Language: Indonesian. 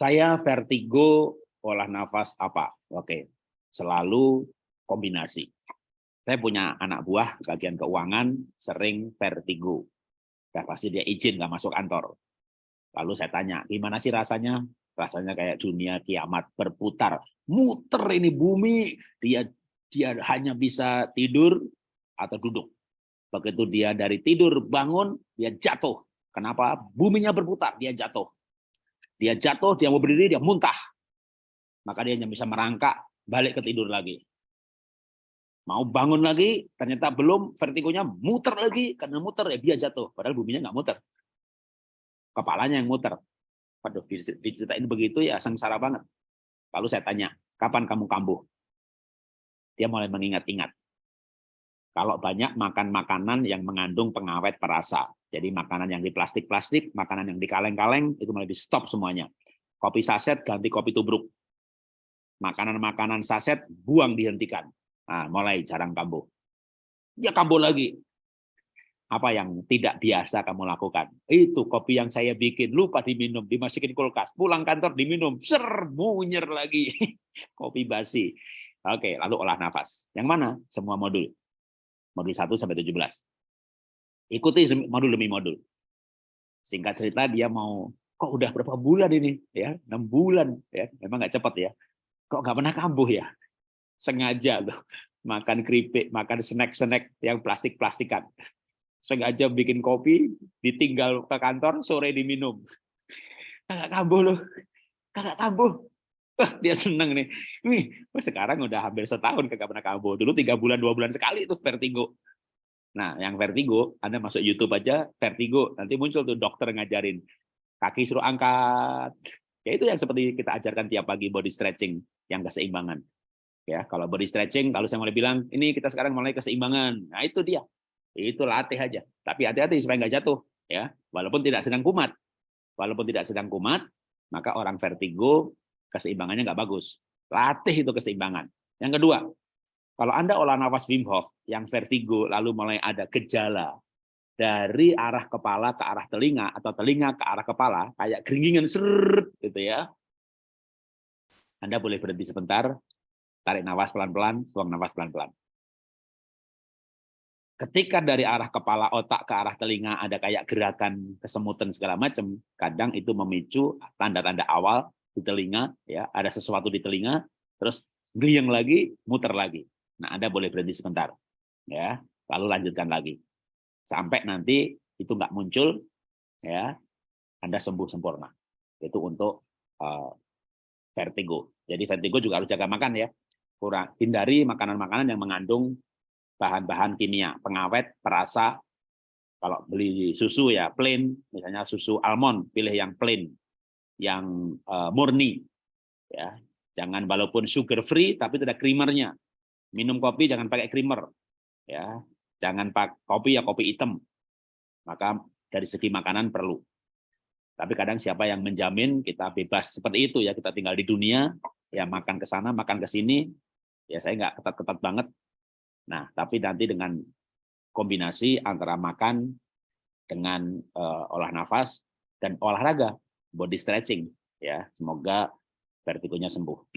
Saya vertigo olah nafas apa? Oke, selalu kombinasi. Saya punya anak buah bagian keuangan sering vertigo. Ya, pasti dia izin nggak masuk kantor. Lalu saya tanya, gimana sih rasanya? Rasanya kayak dunia kiamat berputar, muter ini bumi. Dia dia hanya bisa tidur atau duduk. Begitu dia dari tidur bangun, dia jatuh. Kenapa? Buminya berputar, dia jatuh. Dia jatuh, dia mau berdiri, dia muntah. Maka dia hanya bisa merangkak, balik ke tidur lagi. Mau bangun lagi, ternyata belum, vertigonya muter lagi, karena muter ya dia jatuh. Padahal buminya nggak muter. Kepalanya yang muter. Waduh, diceritain begitu ya sengsara banget. Lalu saya tanya, kapan kamu kambuh? Dia mulai mengingat-ingat. Kalau banyak makan makanan yang mengandung pengawet perasa. Jadi makanan yang di plastik-plastik, makanan yang di kaleng-kaleng, itu mulai di stop semuanya. Kopi saset ganti kopi tubruk. Makanan-makanan saset buang dihentikan Nah, mulai jarang kambuh. Ya kambuh lagi. Apa yang tidak biasa kamu lakukan? Itu kopi yang saya bikin, lupa diminum, dimasukin kulkas. Pulang kantor diminum, ser, munyer lagi. kopi basi. Oke, lalu olah nafas. Yang mana? Semua modul. Modul 1 sampai 17. Ikuti modul demi modul. Singkat cerita dia mau kok udah berapa bulan ini ya enam bulan ya memang nggak cepat ya kok nggak pernah kambuh ya sengaja tuh makan keripik, makan snack-snack yang plastik-plastikan. Sengaja bikin kopi, ditinggal ke kantor, sore diminum. Kakak kambuh loh, kakak kambuh. Dia seneng nih. Wih, sekarang udah hampir setahun kakak pernah kambuh. Dulu tiga bulan, dua bulan sekali itu vertigo. Nah, yang vertigo, Anda masuk YouTube aja, vertigo. Nanti muncul tuh dokter ngajarin. Kaki suruh angkat. Ya itu yang seperti kita ajarkan tiap pagi body stretching, yang keseimbangan ya kalau body stretching kalau saya mulai bilang ini kita sekarang mulai keseimbangan nah itu dia itu latih aja tapi hati-hati supaya nggak jatuh ya walaupun tidak sedang kumat walaupun tidak sedang kumat maka orang vertigo keseimbangannya nggak bagus. Latih itu keseimbangan. Yang kedua kalau anda olah nafas Wim Hof yang vertigo lalu mulai ada gejala dari arah kepala ke arah telinga atau telinga ke arah kepala kayak keringingan seret gitu ya. Anda boleh berhenti sebentar Tarik nafas pelan-pelan, buang nafas pelan-pelan. Ketika dari arah kepala otak ke arah telinga ada kayak gerakan kesemutan segala macam, kadang itu memicu tanda-tanda awal di telinga, ya ada sesuatu di telinga, terus geriang lagi, muter lagi. Nah, Anda boleh berhenti sebentar, ya, lalu lanjutkan lagi sampai nanti itu nggak muncul, ya, Anda sembuh sempurna. Itu untuk uh, vertigo. Jadi vertigo juga harus jaga makan ya kurang hindari makanan-makanan yang mengandung bahan-bahan kimia, pengawet, perasa. Kalau beli susu ya plain, misalnya susu almond, pilih yang plain, yang uh, murni. Ya, jangan walaupun sugar free tapi tidak creamernya. Minum kopi jangan pakai creamer. Ya, jangan pakai kopi ya kopi hitam. Maka dari segi makanan perlu. Tapi kadang siapa yang menjamin kita bebas seperti itu ya kita tinggal di dunia ya makan ke sana makan ke sini ya saya nggak ketat-ketat banget. Nah, tapi nanti dengan kombinasi antara makan dengan uh, olah nafas dan olahraga, body stretching, ya semoga vertigonya sembuh.